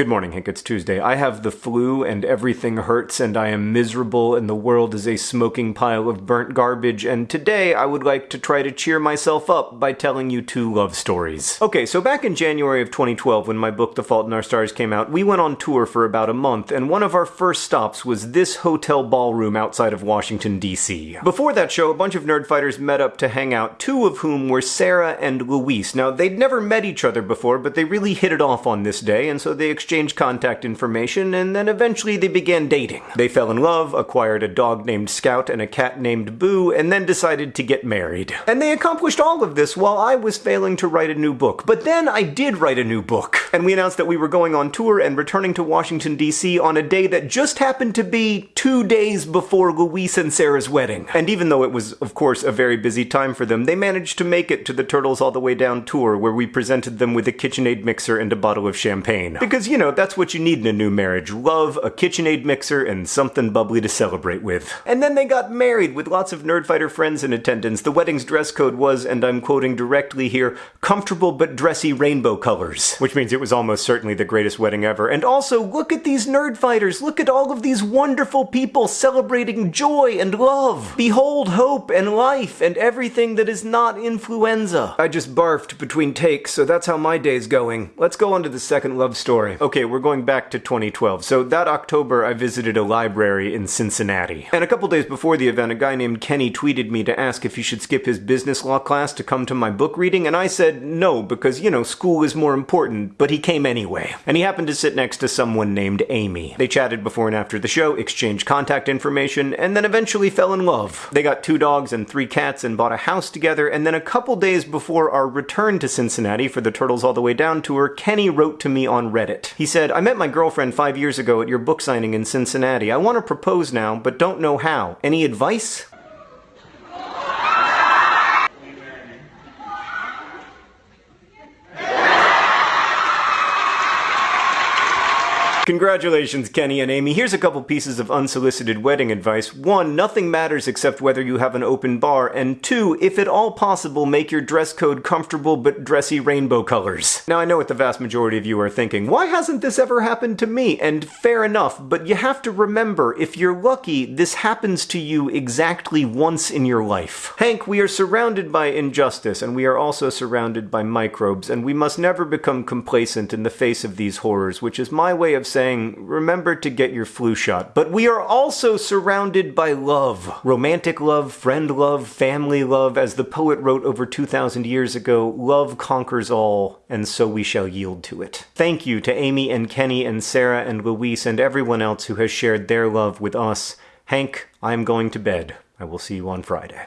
Good morning, Hank. It's Tuesday. I have the flu and everything hurts and I am miserable and the world is a smoking pile of burnt garbage and today I would like to try to cheer myself up by telling you two love stories. Okay, so back in January of 2012 when my book The Fault in Our Stars came out, we went on tour for about a month and one of our first stops was this hotel ballroom outside of Washington, D.C. Before that show, a bunch of nerdfighters met up to hang out, two of whom were Sarah and Luis. Now, they'd never met each other before, but they really hit it off on this day and so they exchanged exchanged contact information, and then eventually they began dating. They fell in love, acquired a dog named Scout and a cat named Boo, and then decided to get married. And they accomplished all of this while I was failing to write a new book. But then I did write a new book. And we announced that we were going on tour and returning to Washington, D.C. on a day that just happened to be two days before Luis and Sarah's wedding. And even though it was, of course, a very busy time for them, they managed to make it to the Turtles All the Way Down tour, where we presented them with a KitchenAid mixer and a bottle of champagne. Because, you know, that's what you need in a new marriage. Love, a KitchenAid mixer, and something bubbly to celebrate with. And then they got married with lots of Nerdfighter friends in attendance. The wedding's dress code was, and I'm quoting directly here, comfortable but dressy rainbow colors. Which means it was almost certainly the greatest wedding ever. And also, look at these Nerdfighters! Look at all of these wonderful people celebrating joy and love! Behold hope and life and everything that is not influenza. I just barfed between takes, so that's how my day's going. Let's go on to the second love story. Okay, we're going back to 2012. So that October, I visited a library in Cincinnati. And a couple days before the event, a guy named Kenny tweeted me to ask if he should skip his business law class to come to my book reading, and I said no, because, you know, school is more important, but he came anyway. And he happened to sit next to someone named Amy. They chatted before and after the show, exchanged contact information, and then eventually fell in love. They got two dogs and three cats and bought a house together, and then a couple days before our return to Cincinnati for the Turtles All the Way Down tour, Kenny wrote to me on Reddit. He said, I met my girlfriend five years ago at your book signing in Cincinnati. I want to propose now, but don't know how. Any advice? Congratulations, Kenny and Amy. Here's a couple pieces of unsolicited wedding advice. One, nothing matters except whether you have an open bar. And two, if at all possible, make your dress code comfortable but dressy rainbow colors. Now, I know what the vast majority of you are thinking. Why hasn't this ever happened to me? And fair enough, but you have to remember, if you're lucky, this happens to you exactly once in your life. Hank, we are surrounded by injustice, and we are also surrounded by microbes, and we must never become complacent in the face of these horrors, which is my way of saying remember to get your flu shot. But we are also surrounded by love. Romantic love, friend love, family love. As the poet wrote over 2,000 years ago, love conquers all, and so we shall yield to it. Thank you to Amy and Kenny and Sarah and Luis and everyone else who has shared their love with us. Hank, I am going to bed. I will see you on Friday.